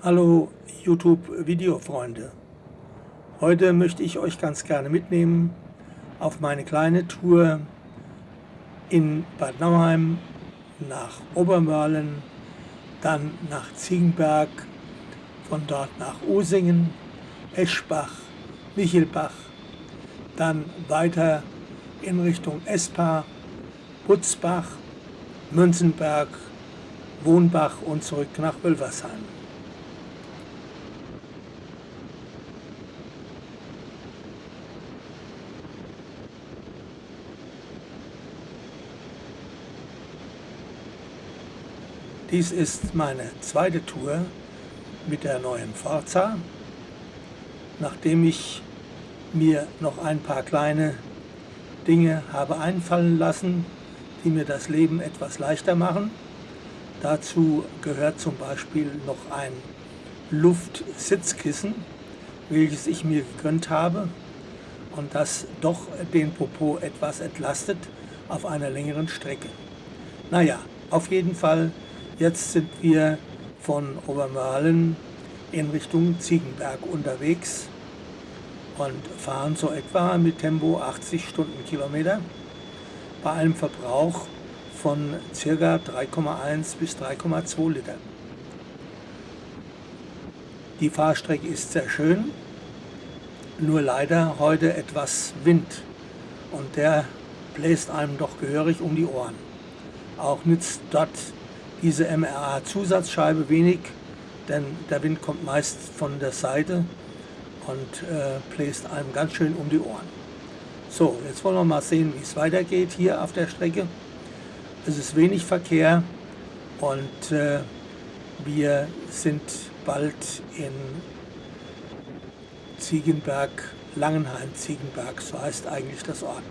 Hallo YouTube-Videofreunde. Heute möchte ich euch ganz gerne mitnehmen auf meine kleine Tour in Bad Nauheim nach Obermörlen, dann nach Ziegenberg, von dort nach Usingen, Eschbach, Michelbach, dann weiter in Richtung Espa, Butzbach, Münzenberg, Wohnbach und zurück nach Wölversheim. Dies ist meine zweite Tour mit der neuen Forza. Nachdem ich mir noch ein paar kleine Dinge habe einfallen lassen, die mir das Leben etwas leichter machen. Dazu gehört zum Beispiel noch ein Luftsitzkissen, welches ich mir gegönnt habe und das doch den Popo etwas entlastet auf einer längeren Strecke. Naja, auf jeden Fall Jetzt sind wir von Obermörlen in Richtung Ziegenberg unterwegs und fahren so etwa mit Tempo 80 Stundenkilometer bei einem Verbrauch von ca. 3,1 bis 3,2 Liter. Die Fahrstrecke ist sehr schön, nur leider heute etwas Wind und der bläst einem doch gehörig um die Ohren. Auch nützt dort diese MRA-Zusatzscheibe wenig, denn der Wind kommt meist von der Seite und äh, bläst einem ganz schön um die Ohren. So, jetzt wollen wir mal sehen, wie es weitergeht hier auf der Strecke. Es ist wenig Verkehr und äh, wir sind bald in Ziegenberg, Langenheim-Ziegenberg, so heißt eigentlich das Ort.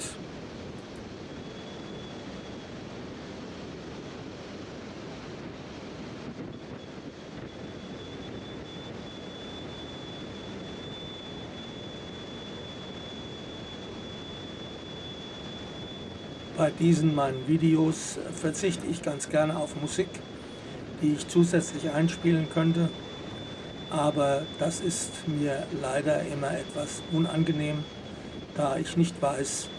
Bei diesen meinen Videos verzichte ich ganz gerne auf Musik, die ich zusätzlich einspielen könnte. Aber das ist mir leider immer etwas unangenehm, da ich nicht weiß,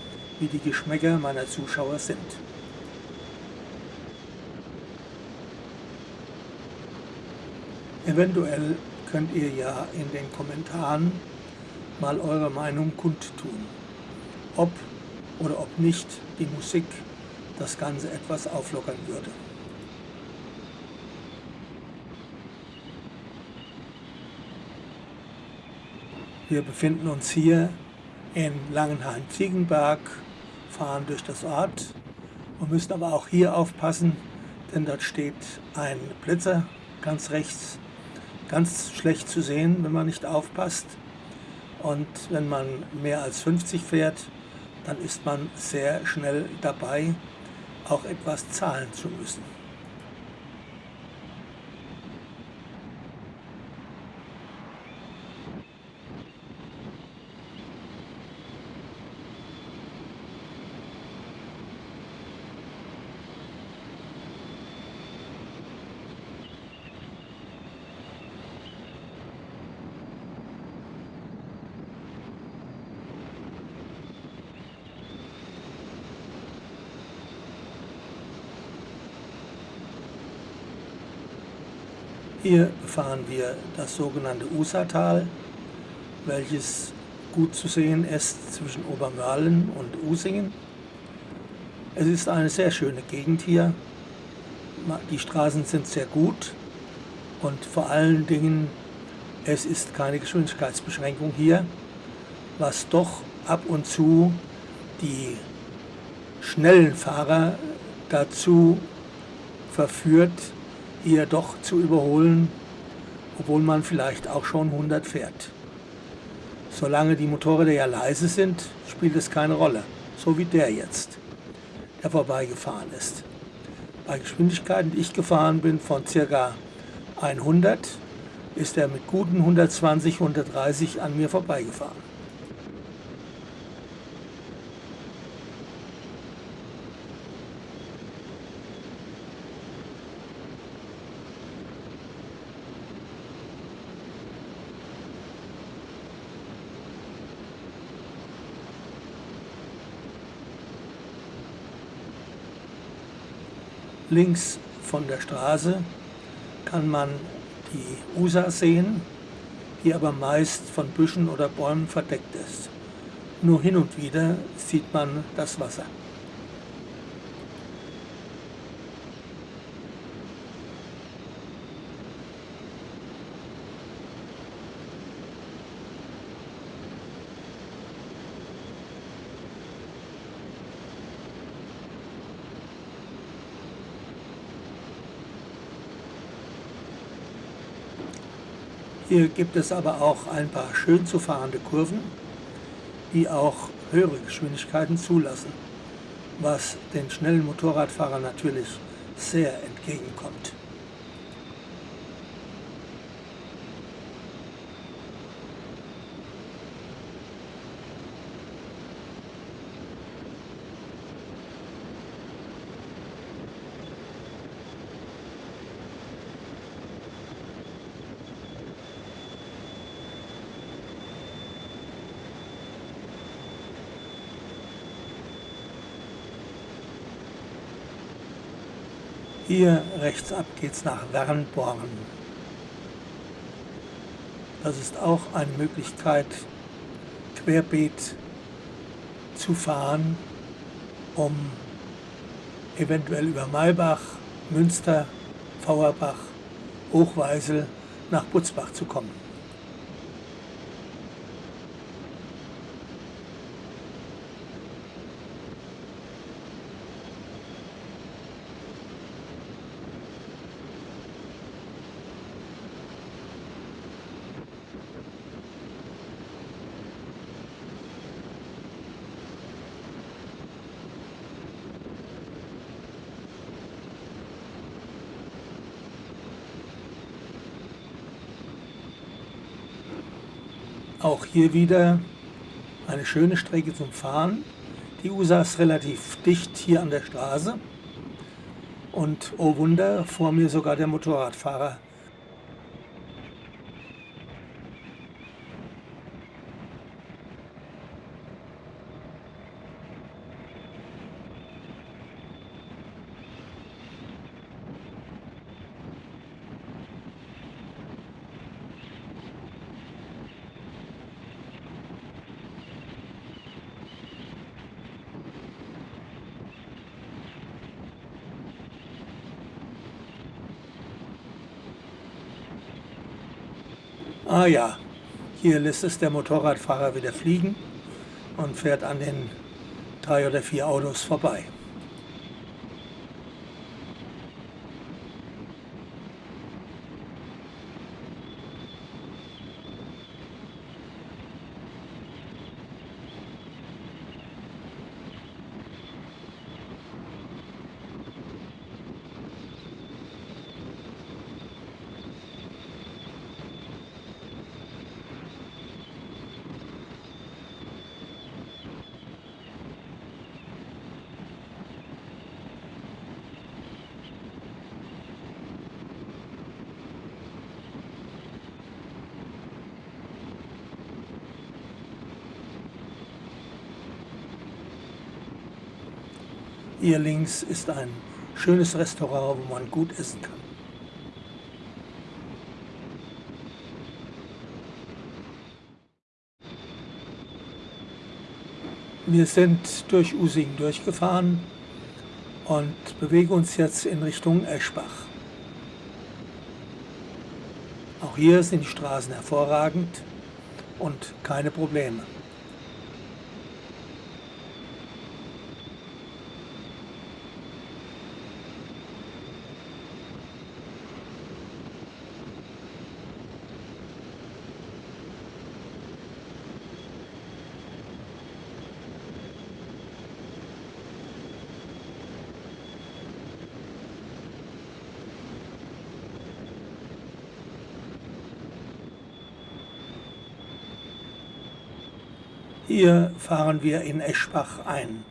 wie die Geschmäcker meiner Zuschauer sind. Eventuell könnt ihr ja in den Kommentaren mal eure Meinung kundtun, ob oder ob nicht die Musik das Ganze etwas auflockern würde. Wir befinden uns hier in Langenhain-Ziegenberg, fahren durch das Ort und müssen aber auch hier aufpassen, denn dort steht ein Blitzer ganz rechts, ganz schlecht zu sehen, wenn man nicht aufpasst. Und wenn man mehr als 50 fährt, dann ist man sehr schnell dabei, auch etwas zahlen zu müssen. Hier fahren wir das sogenannte Usatal, welches gut zu sehen ist zwischen Obermörlen und Usingen. Es ist eine sehr schöne Gegend hier. Die Straßen sind sehr gut und vor allen Dingen, es ist keine Geschwindigkeitsbeschränkung hier, was doch ab und zu die schnellen Fahrer dazu verführt, hier doch zu überholen, obwohl man vielleicht auch schon 100 fährt. Solange die Motorräder ja leise sind, spielt es keine Rolle, so wie der jetzt, der vorbeigefahren ist. Bei Geschwindigkeiten, die ich gefahren bin, von ca. 100, ist er mit guten 120, 130 an mir vorbeigefahren. Links von der Straße kann man die Usa sehen, die aber meist von Büschen oder Bäumen verdeckt ist. Nur hin und wieder sieht man das Wasser. Hier gibt es aber auch ein paar schön zu fahrende Kurven, die auch höhere Geschwindigkeiten zulassen, was den schnellen Motorradfahrern natürlich sehr entgegenkommt. Hier rechts ab geht es nach Wernborn. Das ist auch eine Möglichkeit, querbeet zu fahren, um eventuell über Maybach, Münster, Fauerbach, Hochweisel nach Butzbach zu kommen. Auch hier wieder eine schöne Strecke zum Fahren. Die USA ist relativ dicht hier an der Straße. Und oh Wunder, vor mir sogar der Motorradfahrer Ah ja, hier lässt es der Motorradfahrer wieder fliegen und fährt an den drei oder vier Autos vorbei. Hier links ist ein schönes Restaurant, wo man gut essen kann. Wir sind durch Using durchgefahren und bewegen uns jetzt in Richtung Eschbach. Auch hier sind die Straßen hervorragend und keine Probleme. Hier fahren wir in Eschbach ein.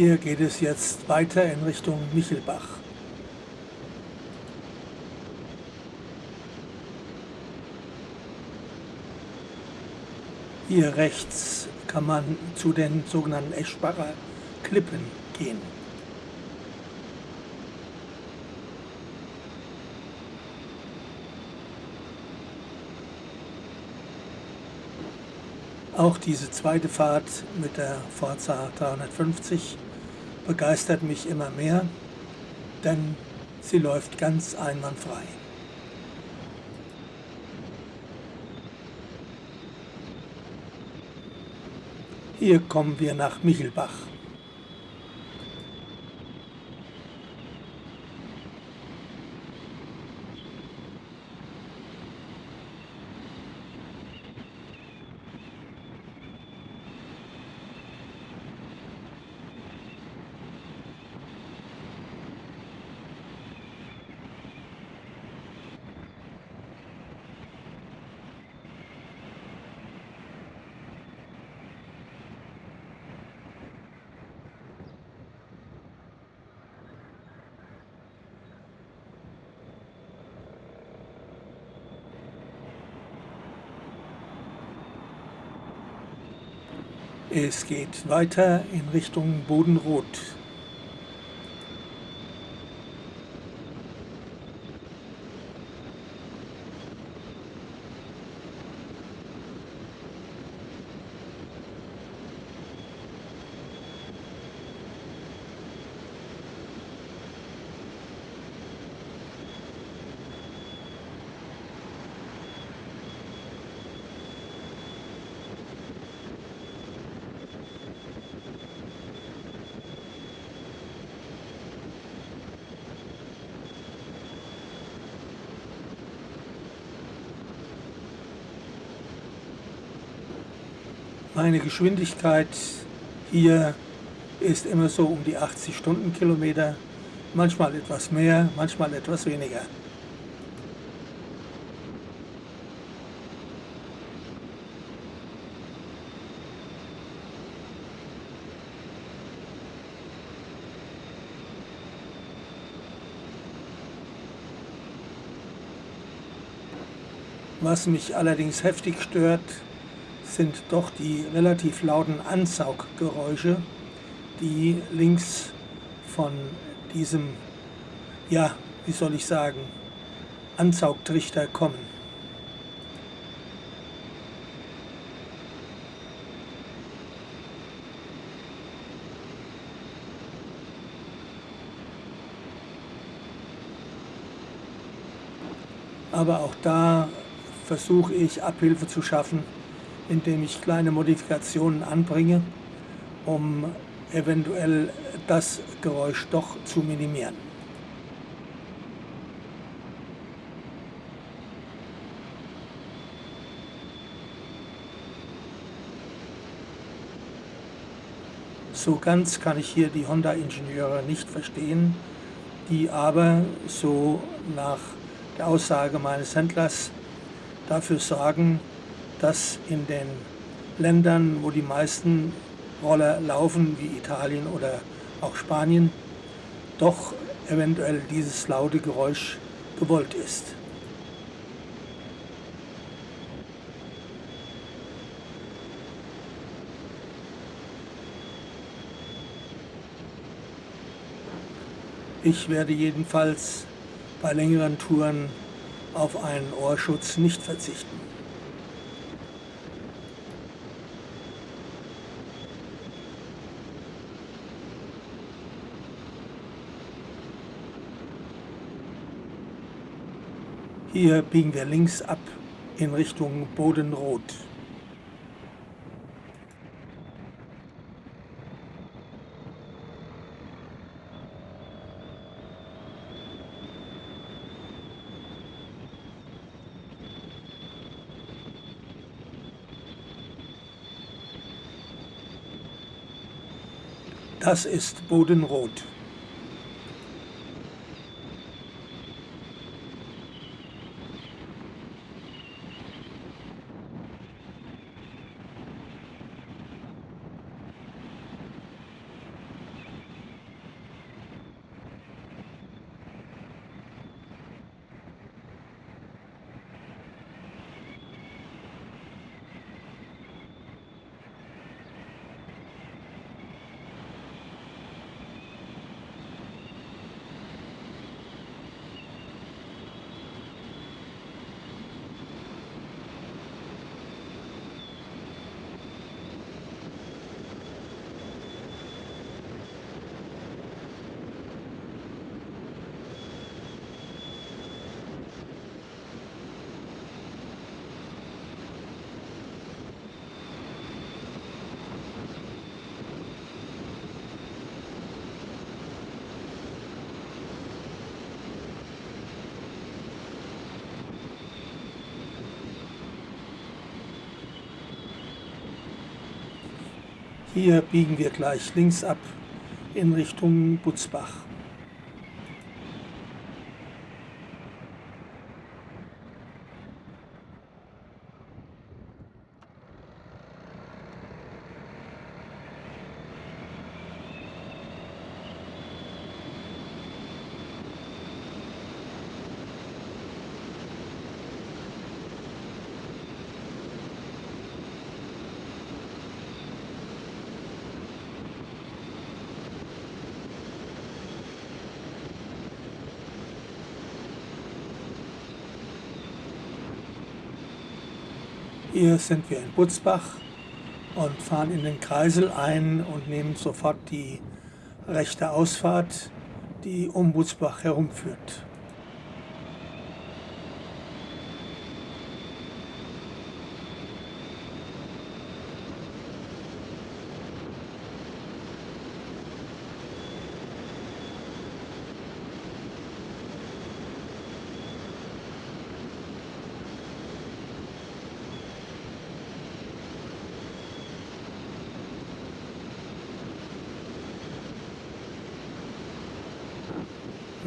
Hier geht es jetzt weiter in Richtung Michelbach. Hier rechts kann man zu den sogenannten Eschbacher Klippen gehen. Auch diese zweite Fahrt mit der Forza 350 begeistert mich immer mehr, denn sie läuft ganz einwandfrei. Hier kommen wir nach Michelbach. Es geht weiter in Richtung Bodenrot. Meine Geschwindigkeit hier ist immer so um die 80 Stundenkilometer, manchmal etwas mehr, manchmal etwas weniger. Was mich allerdings heftig stört, sind doch die relativ lauten Ansauggeräusche, die links von diesem, ja, wie soll ich sagen, Ansaugtrichter kommen. Aber auch da versuche ich Abhilfe zu schaffen indem ich kleine Modifikationen anbringe, um eventuell das Geräusch doch zu minimieren. So ganz kann ich hier die Honda-Ingenieure nicht verstehen, die aber so nach der Aussage meines Händlers dafür sorgen, dass in den Ländern, wo die meisten Roller laufen, wie Italien oder auch Spanien, doch eventuell dieses laute Geräusch gewollt ist. Ich werde jedenfalls bei längeren Touren auf einen Ohrschutz nicht verzichten. Hier biegen wir links ab in Richtung Bodenrot. Das ist Bodenrot. Hier biegen wir gleich links ab in Richtung Butzbach. Hier sind wir in Butzbach und fahren in den Kreisel ein und nehmen sofort die rechte Ausfahrt, die um Butzbach herumführt.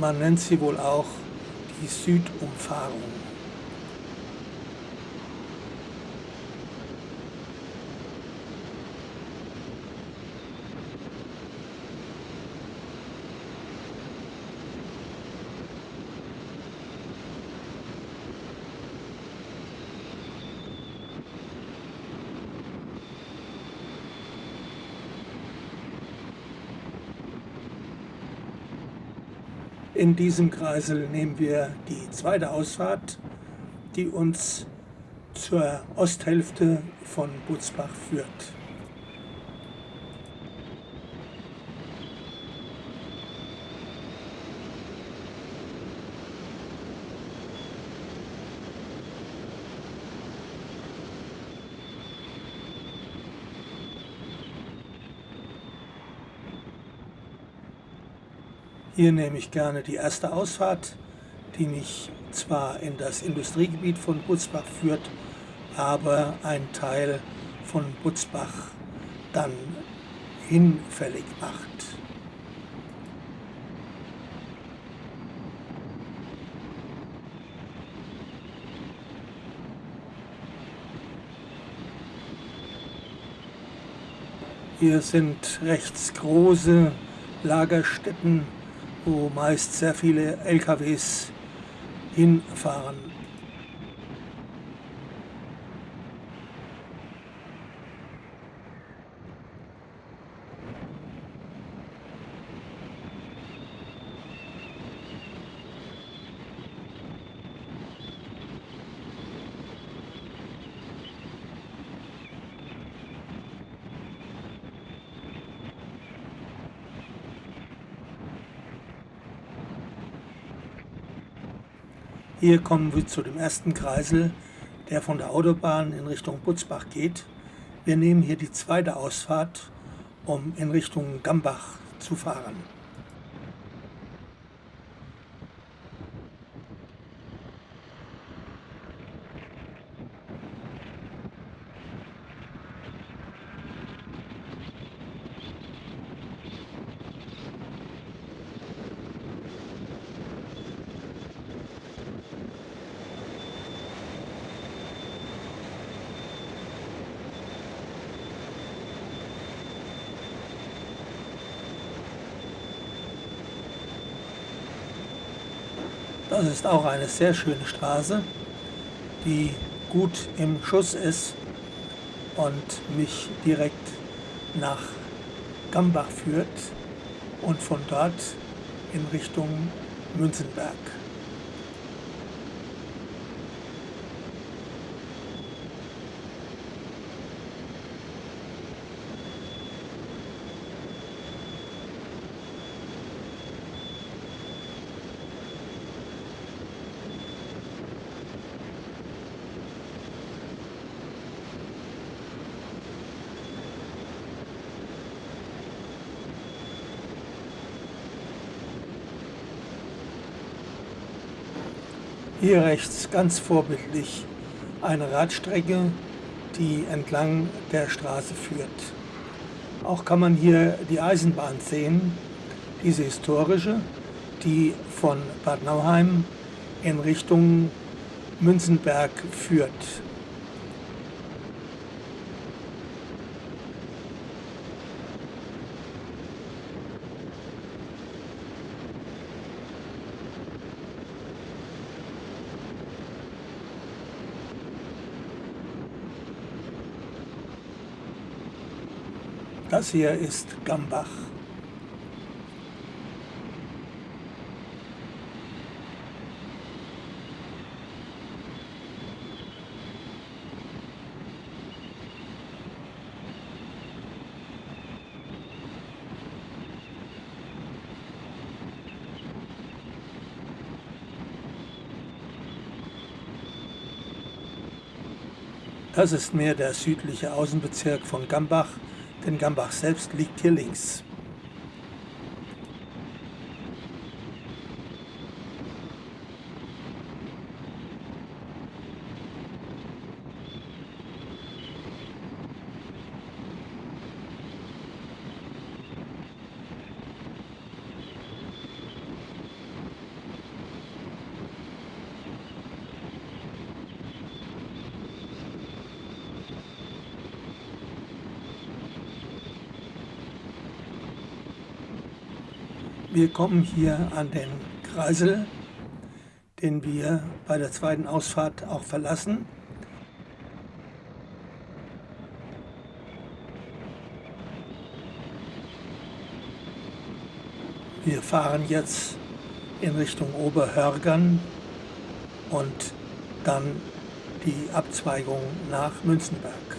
Man nennt sie wohl auch die Südumfahrung. In diesem Kreisel nehmen wir die zweite Ausfahrt, die uns zur Osthälfte von Butzbach führt. Hier nehme ich gerne die erste Ausfahrt, die mich zwar in das Industriegebiet von Butzbach führt, aber ein Teil von Butzbach dann hinfällig macht. Hier sind rechts große Lagerstätten wo meist sehr viele LKWs hinfahren. Hier kommen wir zu dem ersten Kreisel, der von der Autobahn in Richtung Butzbach geht. Wir nehmen hier die zweite Ausfahrt, um in Richtung Gambach zu fahren. Das ist auch eine sehr schöne Straße, die gut im Schuss ist und mich direkt nach Gambach führt und von dort in Richtung Münzenberg. Hier rechts ganz vorbildlich eine Radstrecke, die entlang der Straße führt. Auch kann man hier die Eisenbahn sehen, diese historische, die von Bad Nauheim in Richtung Münzenberg führt. Das hier ist Gambach. Das ist mehr der südliche Außenbezirk von Gambach, denn Gambach selbst liegt hier links. Wir kommen hier an den Kreisel, den wir bei der zweiten Ausfahrt auch verlassen. Wir fahren jetzt in Richtung Oberhörgern und dann die Abzweigung nach Münzenberg.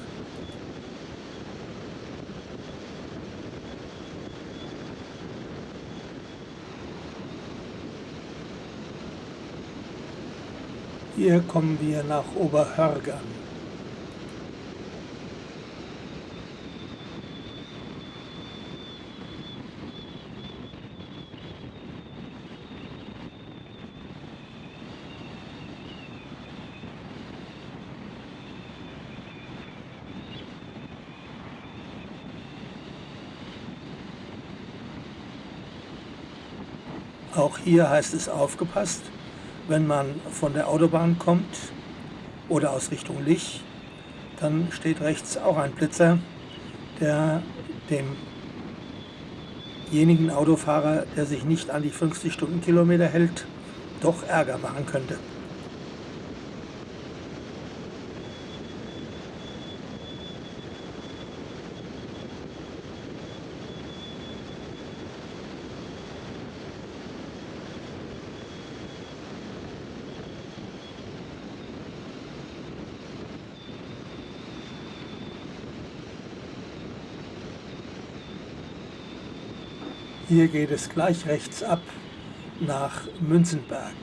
Hier kommen wir nach Oberhörgern. Auch hier heißt es aufgepasst, wenn man von der Autobahn kommt oder aus Richtung Lich, dann steht rechts auch ein Blitzer, der demjenigen Autofahrer, der sich nicht an die 50 Stundenkilometer hält, doch Ärger machen könnte. Hier geht es gleich rechts ab nach Münzenberg.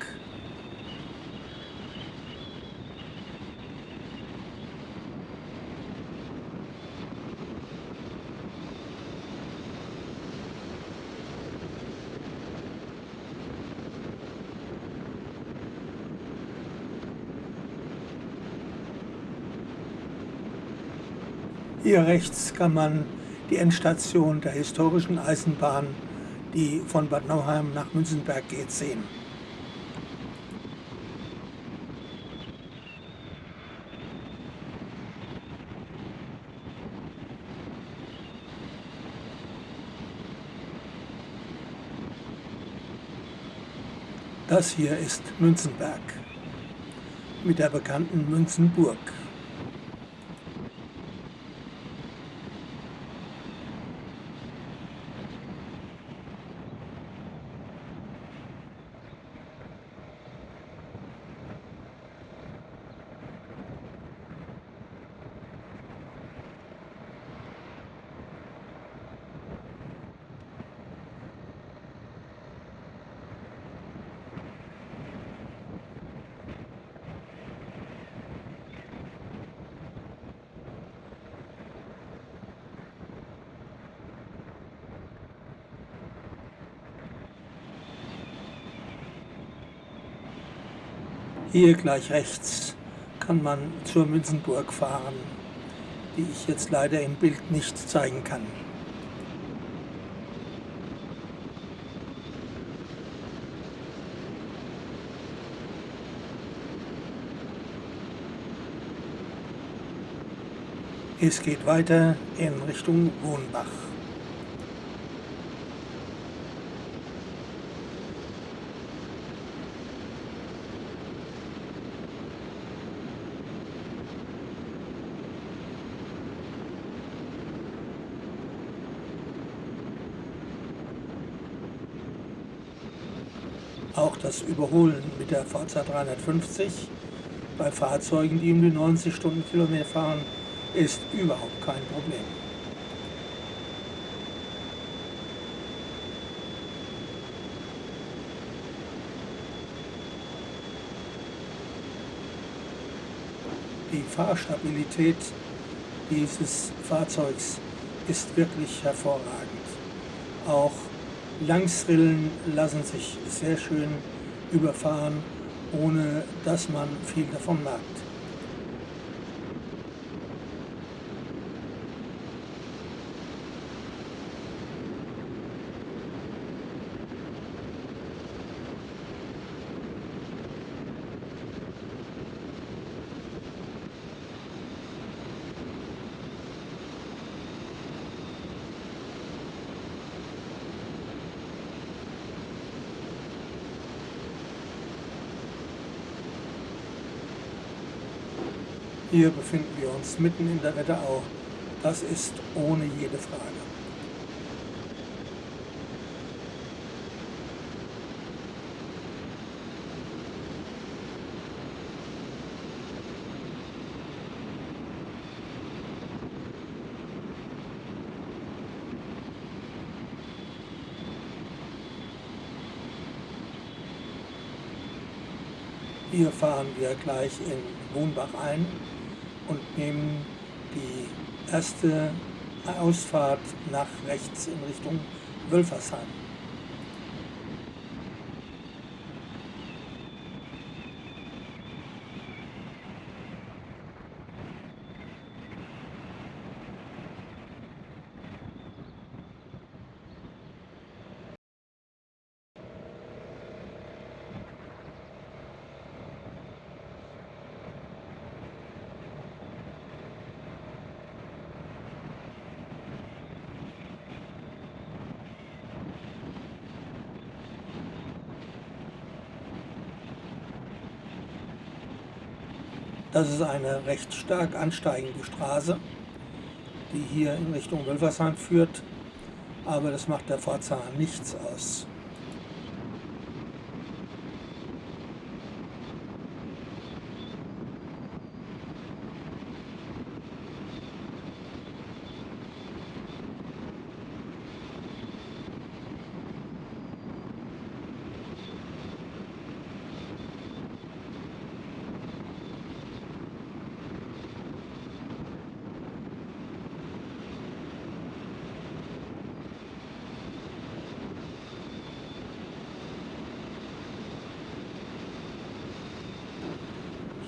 Hier rechts kann man die Endstation der historischen Eisenbahn die von Bad Nauheim nach Münzenberg geht, sehen. Das hier ist Münzenberg mit der bekannten Münzenburg. Hier gleich rechts kann man zur Münzenburg fahren, die ich jetzt leider im Bild nicht zeigen kann. Es geht weiter in Richtung Wohnbach. Auch das Überholen mit der Forza 350 bei Fahrzeugen, die um die 90 Stundenkilometer fahren, ist überhaupt kein Problem. Die Fahrstabilität dieses Fahrzeugs ist wirklich hervorragend. Auch Langsrillen lassen sich sehr schön überfahren, ohne dass man viel davon merkt. Hier befinden wir uns mitten in der Wetterau. Das ist ohne jede Frage. Hier fahren wir gleich in Wohnbach ein nehmen die erste Ausfahrt nach rechts in Richtung Wölfersheim. Das ist eine recht stark ansteigende Straße, die hier in Richtung Wölfersheim führt, aber das macht der Forza nichts aus.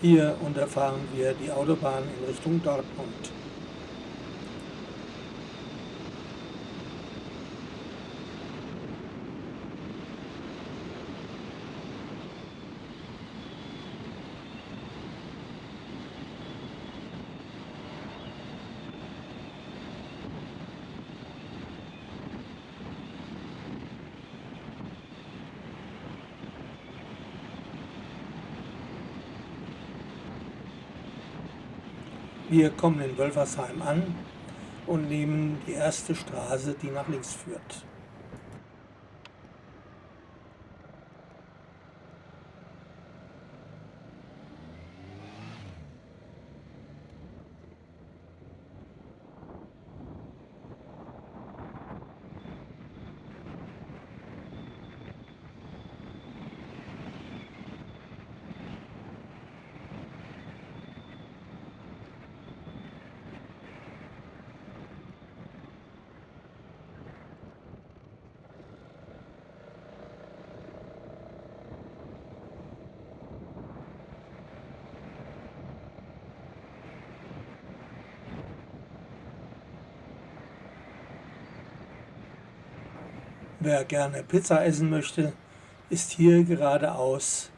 Hier unterfahren wir die Autobahn in Richtung Dortmund. Wir kommen in Wölfersheim an und nehmen die erste Straße, die nach links führt. Wer gerne Pizza essen möchte, ist hier geradeaus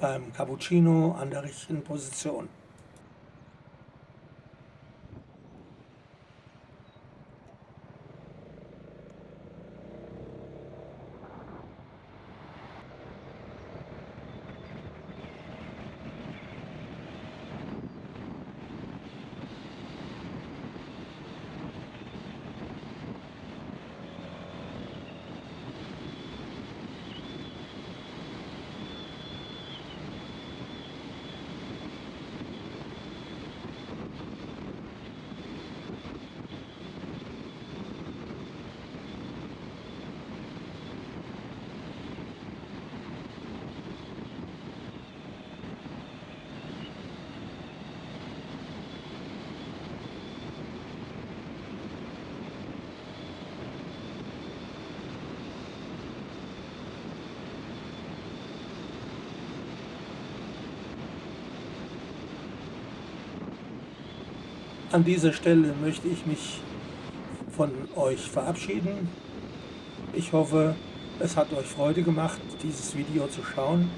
beim Cappuccino an der richtigen Position. An dieser Stelle möchte ich mich von euch verabschieden. Ich hoffe, es hat euch Freude gemacht, dieses Video zu schauen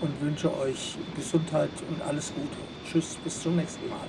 und wünsche euch Gesundheit und alles Gute. Tschüss, bis zum nächsten Mal.